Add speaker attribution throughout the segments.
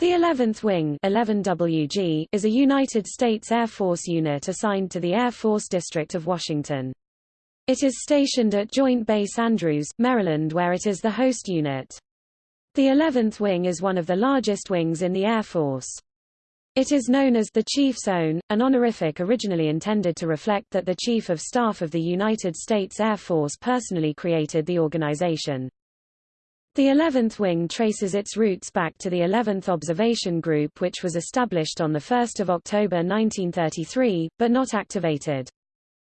Speaker 1: The 11th Wing 11WG is a United States Air Force unit assigned to the Air Force District of Washington. It is stationed at Joint Base Andrews, Maryland where it is the host unit. The 11th Wing is one of the largest wings in the Air Force. It is known as the Chief's Own, an honorific originally intended to reflect that the Chief of Staff of the United States Air Force personally created the organization. The 11th Wing traces its roots back to the 11th Observation Group which was established on 1 October 1933, but not activated.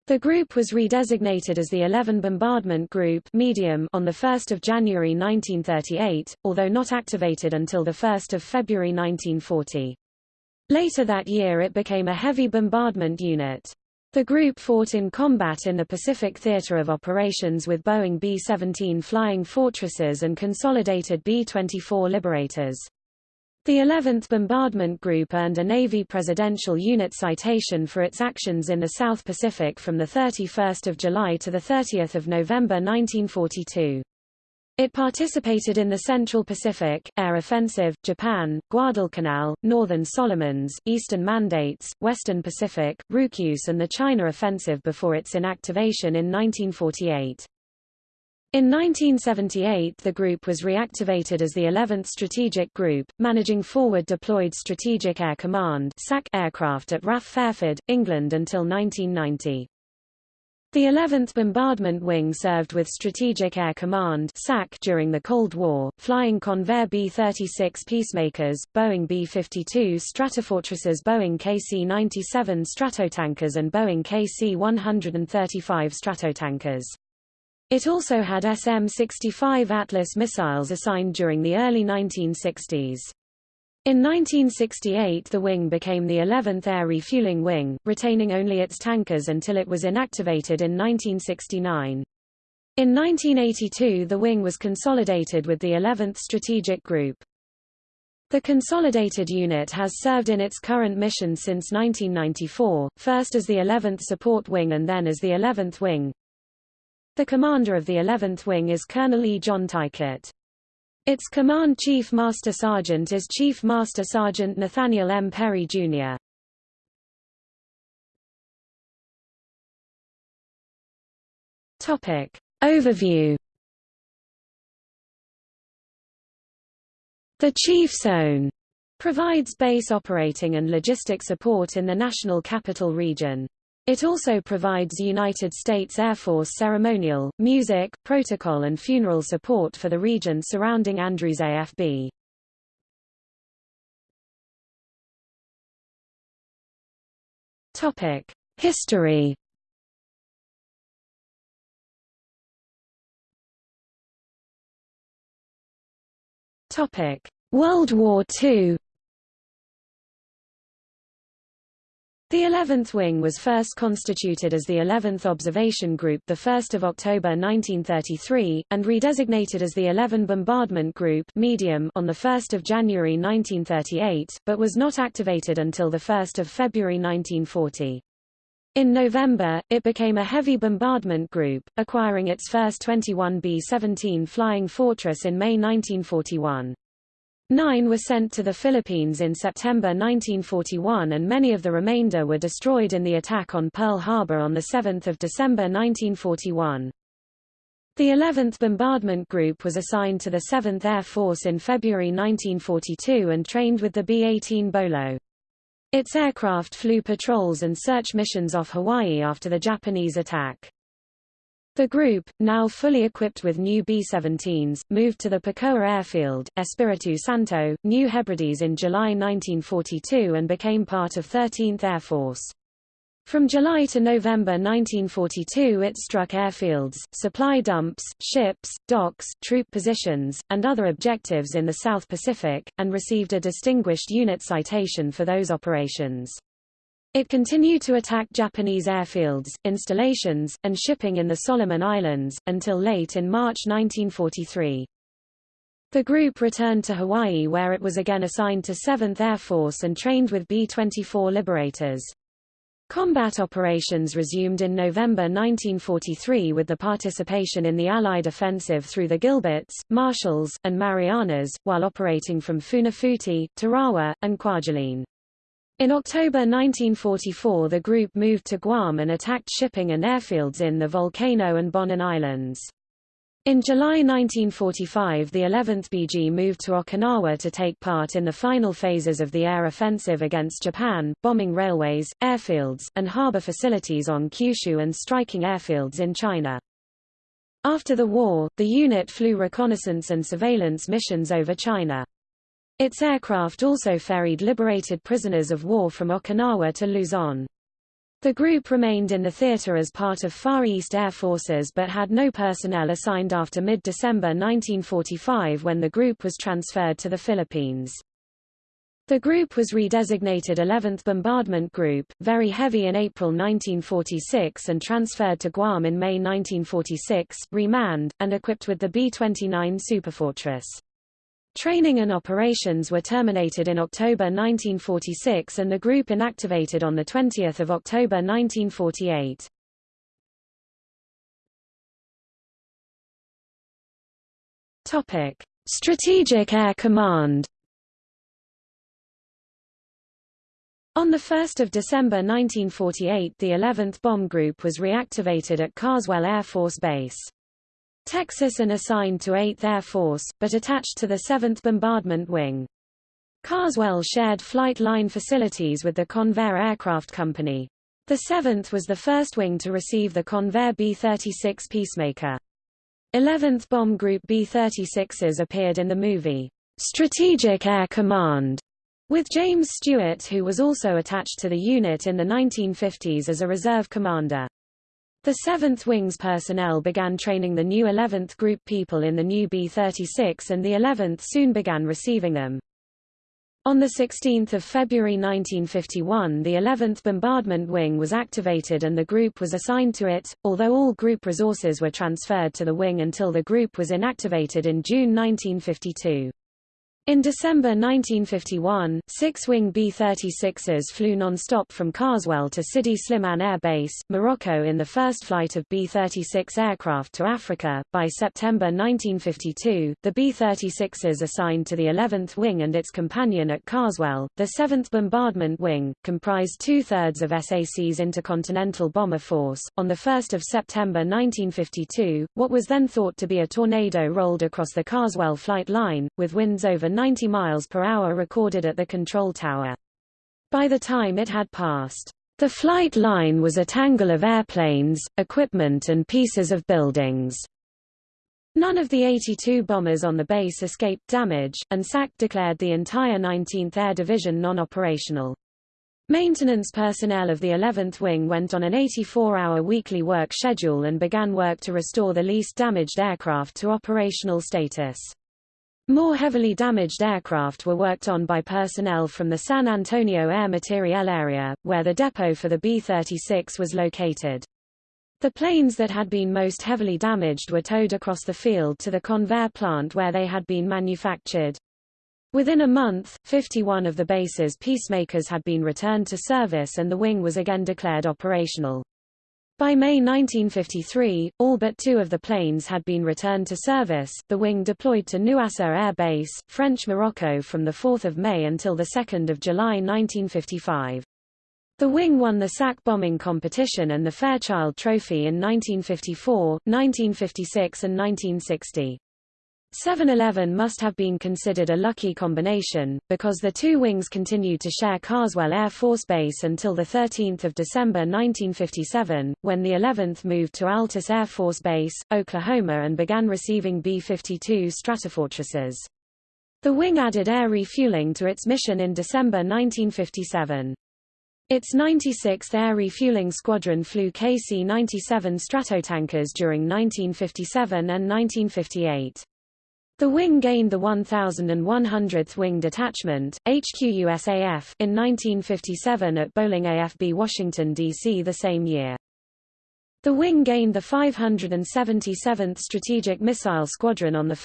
Speaker 1: The group was redesignated as the 11 Bombardment Group medium on 1 January 1938, although not activated until 1 February 1940. Later that year it became a heavy bombardment unit. The group fought in combat in the Pacific Theater of Operations with Boeing B-17 Flying Fortresses and consolidated B-24 Liberators. The 11th Bombardment Group earned a Navy Presidential Unit citation for its actions in the South Pacific from 31 July to 30 November 1942. It participated in the Central Pacific, Air Offensive, Japan, Guadalcanal, Northern Solomons, Eastern Mandates, Western Pacific, Ryukyus and the China Offensive before its inactivation in 1948. In 1978 the group was reactivated as the 11th Strategic Group, managing Forward Deployed Strategic Air Command aircraft at RAF Fairford, England until 1990. The 11th Bombardment Wing served with Strategic Air Command during the Cold War, flying Convair B-36 Peacemakers, Boeing B-52 Stratofortresses Boeing KC-97 Stratotankers and Boeing KC-135 Stratotankers. It also had SM-65 Atlas missiles assigned during the early 1960s. In 1968 the wing became the 11th Air Refueling Wing, retaining only its tankers until it was inactivated in 1969. In 1982 the wing was consolidated with the 11th Strategic Group. The consolidated unit has served in its current mission since 1994, first as the 11th Support Wing and then as the 11th Wing. The commander of the 11th Wing is Colonel E. John Teichert. Its Command Chief Master Sergeant is Chief Master Sergeant Nathaniel M. Perry, Jr. Topic. Overview The Chief's Own provides base operating and logistic support in the National Capital Region. It also provides United States Air Force ceremonial, music, protocol and funeral support for the region surrounding Andrews AFB. Topic: History. Topic: World War II. The 11th Wing was first constituted as the 11th Observation Group 1 October 1933, and redesignated as the 11 Bombardment Group medium on 1 January 1938, but was not activated until 1 February 1940. In November, it became a heavy bombardment group, acquiring its first 21 B-17 Flying Fortress in May 1941. Nine were sent to the Philippines in September 1941 and many of the remainder were destroyed in the attack on Pearl Harbor on 7 December 1941. The 11th Bombardment Group was assigned to the 7th Air Force in February 1942 and trained with the B-18 Bolo. Its aircraft flew patrols and search missions off Hawaii after the Japanese attack. The group, now fully equipped with new B-17s, moved to the Pekoa Airfield, Espiritu Santo, New Hebrides in July 1942 and became part of 13th Air Force. From July to November 1942 it struck airfields, supply dumps, ships, docks, troop positions, and other objectives in the South Pacific, and received a Distinguished Unit Citation for those operations. It continued to attack Japanese airfields, installations, and shipping in the Solomon Islands, until late in March 1943. The group returned to Hawaii where it was again assigned to 7th Air Force and trained with B-24 Liberators. Combat operations resumed in November 1943 with the participation in the Allied offensive through the Gilberts, Marshalls, and Marianas, while operating from Funafuti, Tarawa, and Kwajalein. In October 1944 the group moved to Guam and attacked shipping and airfields in the Volcano and Bonin Islands. In July 1945 the 11th BG moved to Okinawa to take part in the final phases of the air offensive against Japan, bombing railways, airfields, and harbor facilities on Kyushu and striking airfields in China. After the war, the unit flew reconnaissance and surveillance missions over China. Its aircraft also ferried liberated prisoners of war from Okinawa to Luzon. The group remained in the theater as part of Far East Air Forces but had no personnel assigned after mid-December 1945 when the group was transferred to the Philippines. The group was redesignated 11th Bombardment Group, very heavy in April 1946 and transferred to Guam in May 1946, remanned, and equipped with the B-29 Superfortress. Training and operations were terminated in October 1946 and the group inactivated on 20 October 1948. Topic: Strategic Air Command. On 1 December 1948 the 11th Bomb Group was reactivated at Carswell Air Force Base. Texas and assigned to 8th Air Force, but attached to the 7th Bombardment Wing. Carswell shared flight line facilities with the Convair Aircraft Company. The 7th was the first wing to receive the Convair B-36 Peacemaker. 11th Bomb Group B-36s appeared in the movie, Strategic Air Command, with James Stewart who was also attached to the unit in the 1950s as a reserve commander. The 7th Wings personnel began training the new 11th Group people in the new B-36 and the 11th soon began receiving them. On 16 February 1951 the 11th Bombardment Wing was activated and the group was assigned to it, although all group resources were transferred to the wing until the group was inactivated in June 1952. In December 1951, six-wing B-36s flew non-stop from Carswell to Sidi Slimane Air Base, Morocco in the first flight of B-36 aircraft to Africa. By September 1952, the B-36s assigned to the 11th Wing and its companion at Carswell, the 7th Bombardment Wing, comprised two-thirds of SAC's Intercontinental Bomber Force. On 1 September 1952, what was then thought to be a tornado rolled across the Carswell flight line, with winds over 90 miles per hour recorded at the control tower. By the time it had passed, the flight line was a tangle of airplanes, equipment and pieces of buildings. None of the 82 bombers on the base escaped damage, and SAC declared the entire 19th Air Division non-operational. Maintenance personnel of the 11th Wing went on an 84-hour weekly work schedule and began work to restore the least damaged aircraft to operational status. More heavily damaged aircraft were worked on by personnel from the San Antonio Air Materiel area, where the depot for the B-36 was located. The planes that had been most heavily damaged were towed across the field to the Convair plant where they had been manufactured. Within a month, 51 of the base's peacemakers had been returned to service and the wing was again declared operational. By May 1953, all but two of the planes had been returned to service. The wing deployed to Nouasseur Air Base, French Morocco from 4 May until 2 July 1955. The wing won the SAC bombing competition and the Fairchild Trophy in 1954, 1956 and 1960. 7-Eleven must have been considered a lucky combination, because the two wings continued to share Carswell Air Force Base until 13 December 1957, when the 11th moved to Altus Air Force Base, Oklahoma and began receiving B-52 Stratofortresses. The wing added air refueling to its mission in December 1957. Its 96th Air Refueling Squadron flew KC-97 Stratotankers during 1957 and 1958. The wing gained the 1,100th Wing Detachment, HQUSAF, in 1957 at Bolling AFB Washington, D.C. the same year. The wing gained the 577th Strategic Missile Squadron on 1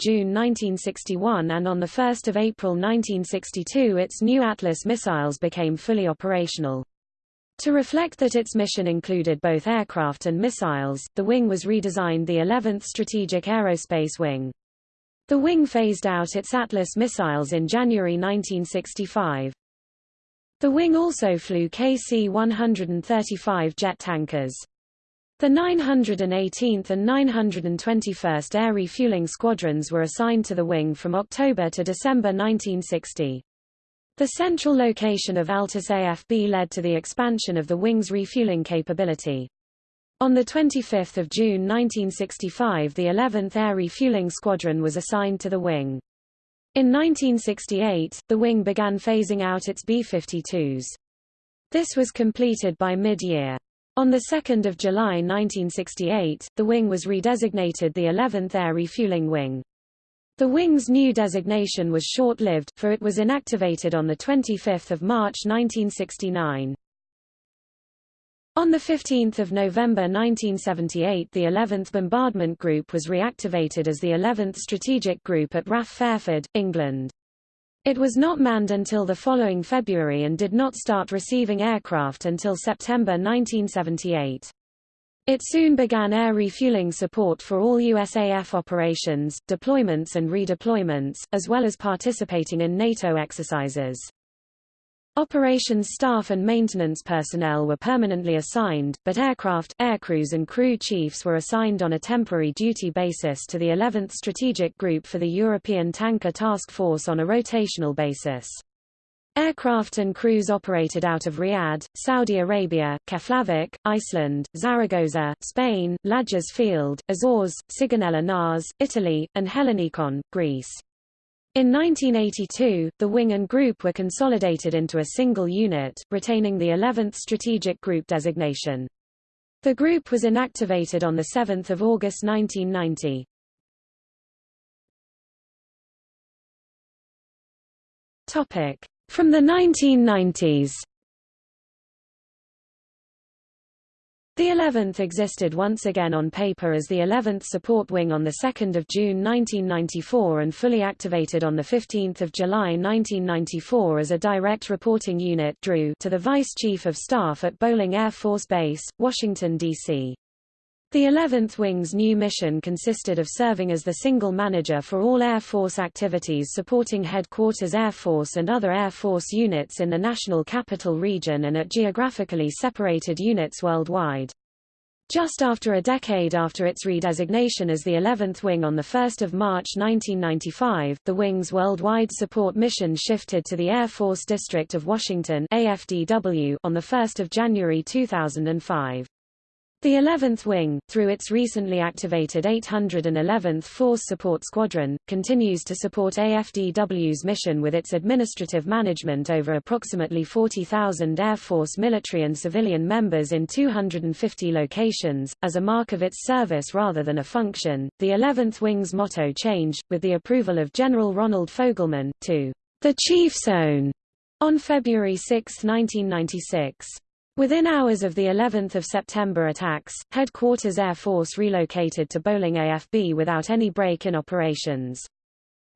Speaker 1: June 1961 and on 1 April 1962 its new Atlas missiles became fully operational. To reflect that its mission included both aircraft and missiles, the wing was redesigned the 11th Strategic Aerospace Wing. The wing phased out its Atlas missiles in January 1965. The wing also flew KC-135 jet tankers. The 918th and 921st Air Refueling Squadrons were assigned to the wing from October to December 1960. The central location of Altus AFB led to the expansion of the wing's refueling capability. On 25 June 1965 the 11th Air Refueling Squadron was assigned to the wing. In 1968, the wing began phasing out its B-52s. This was completed by mid-year. On 2 July 1968, the wing was redesignated the 11th Air Refueling Wing. The wing's new designation was short-lived, for it was inactivated on 25 March 1969. On 15 November 1978 the 11th Bombardment Group was reactivated as the 11th Strategic Group at RAF Fairford, England. It was not manned until the following February and did not start receiving aircraft until September 1978. It soon began air refueling support for all USAF operations, deployments and redeployments, as well as participating in NATO exercises. Operations staff and maintenance personnel were permanently assigned, but aircraft, aircrews and crew chiefs were assigned on a temporary duty basis to the 11th Strategic Group for the European Tanker Task Force on a rotational basis. Aircraft and crews operated out of Riyadh, Saudi Arabia, Keflavik, Iceland, Zaragoza, Spain, Lajes Field, Azores, Sigonella NAS, Italy, and Hellinikon, Greece. In 1982, the wing and group were consolidated into a single unit, retaining the 11th Strategic Group designation. The group was inactivated on 7 August 1990. From the 1990s The 11th existed once again on paper as the 11th Support Wing on 2 June 1994 and fully activated on 15 July 1994 as a direct reporting unit to the Vice Chief of Staff at Bolling Air Force Base, Washington, D.C. The 11th Wing's new mission consisted of serving as the single manager for all Air Force activities supporting Headquarters Air Force and other Air Force units in the National Capital Region and at geographically separated units worldwide. Just after a decade after its redesignation as the 11th Wing on 1 March 1995, the Wing's worldwide support mission shifted to the Air Force District of Washington AFDW on 1 January 2005. The 11th Wing, through its recently activated 811th Force Support Squadron, continues to support AFDW's mission with its administrative management over approximately 40,000 Air Force military and civilian members in 250 locations, as a mark of its service rather than a function. The 11th Wing's motto changed, with the approval of General Ronald Fogelman, to the Chief's Own on February 6, 1996. Within hours of the 11th of September attacks, Headquarters Air Force relocated to Bolling AFB without any break in operations.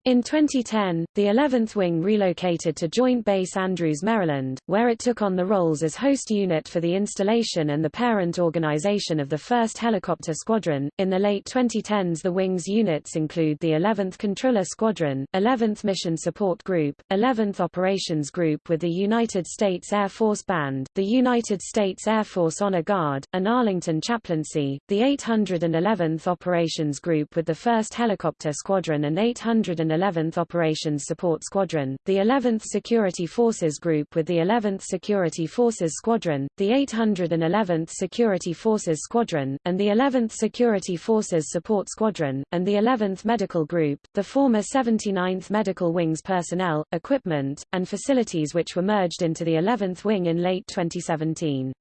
Speaker 1: In 2010, the 11th Wing relocated to Joint Base Andrews, Maryland, where it took on the roles as host unit for the installation and the parent organization of the 1st Helicopter Squadron. In the late 2010s, the Wing's units include the 11th Comptroller Squadron, 11th Mission Support Group, 11th Operations Group with the United States Air Force Band, the United States Air Force Honor Guard, and Arlington Chaplaincy, the 811th Operations Group with the 1st Helicopter Squadron and 811 11th Operations Support Squadron, the 11th Security Forces Group with the 11th Security Forces Squadron, the 811th Security Forces Squadron, and the 11th Security Forces Support Squadron, and the 11th Medical Group, the former 79th Medical Wing's personnel, equipment, and facilities which were merged into the 11th Wing in late 2017.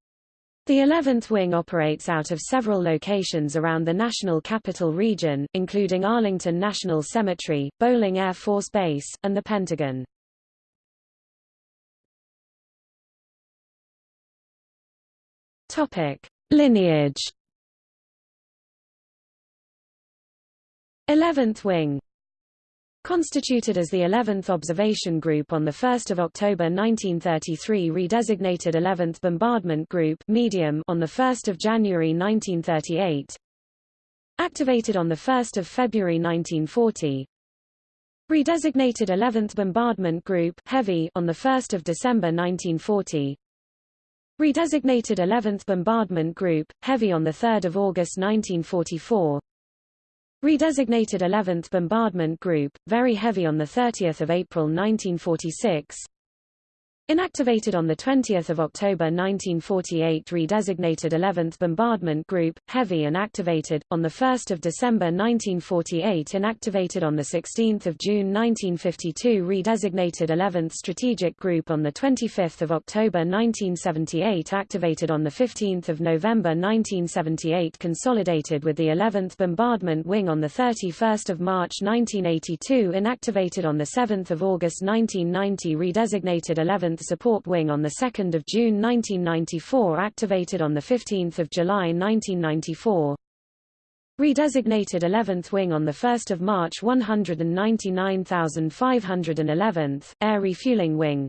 Speaker 1: The 11th Wing operates out of several locations around the National Capital Region, including Arlington National Cemetery, Bolling Air Force Base, and the Pentagon. Topic: Lineage 11th Wing Constituted as the 11th Observation Group on 1 October 1933 redesignated 11th Bombardment Group medium on 1 January 1938 Activated on 1 February 1940 Redesignated 11th Bombardment Group heavy on 1 December 1940 Redesignated 11th Bombardment Group, Heavy on 3 August 1944 Redesignated 11th Bombardment Group, Very Heavy on 30 April 1946 Inactivated on 20 October 1948 redesignated 11th Bombardment Group, Heavy and activated, on 1 December 1948 inactivated on 16 June 1952 redesignated 11th Strategic Group on 25 October 1978 activated on 15 November 1978 consolidated with the 11th Bombardment Wing on 31 March 1982 inactivated on 7 August 1990 redesignated 11th 11th Support Wing on 2 June 1994 activated on 15 July 1994 Redesignated 11th Wing on 1 March 199,511th, Air Refueling Wing.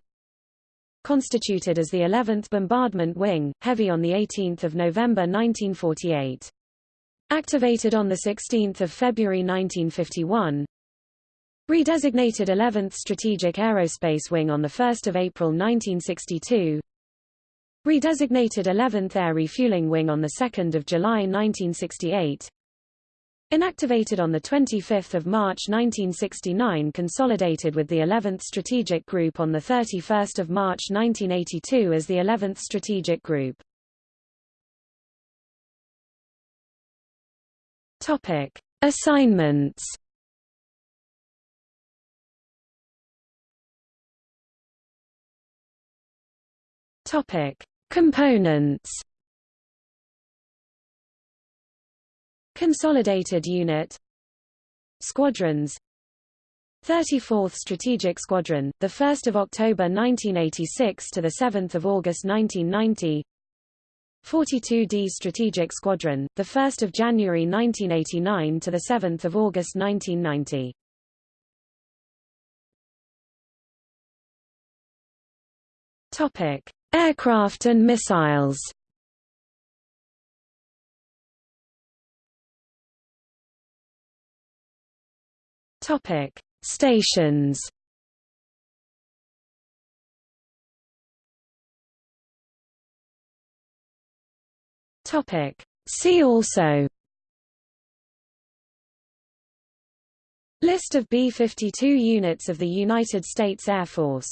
Speaker 1: Constituted as the 11th Bombardment Wing, Heavy on 18 November 1948. Activated on 16 February 1951 Redesignated 11th Strategic Aerospace Wing on 1 April 1962 Redesignated 11th Air Refueling Wing on 2 July 1968 Inactivated on 25 March 1969 consolidated with the 11th Strategic Group on 31 March 1982 as the 11th Strategic Group. Assignments Topic: Components. Consolidated Unit Squadrons 34th Strategic Squadron, the 1st of October 1986 to the 7th of August 1990. 42D Strategic Squadron, the 1st of January 1989 to the 7th of August 1990. Topic: Aircraft and missiles Topic: Stations. Topic: See also. List of B-52 units of the United States Air Force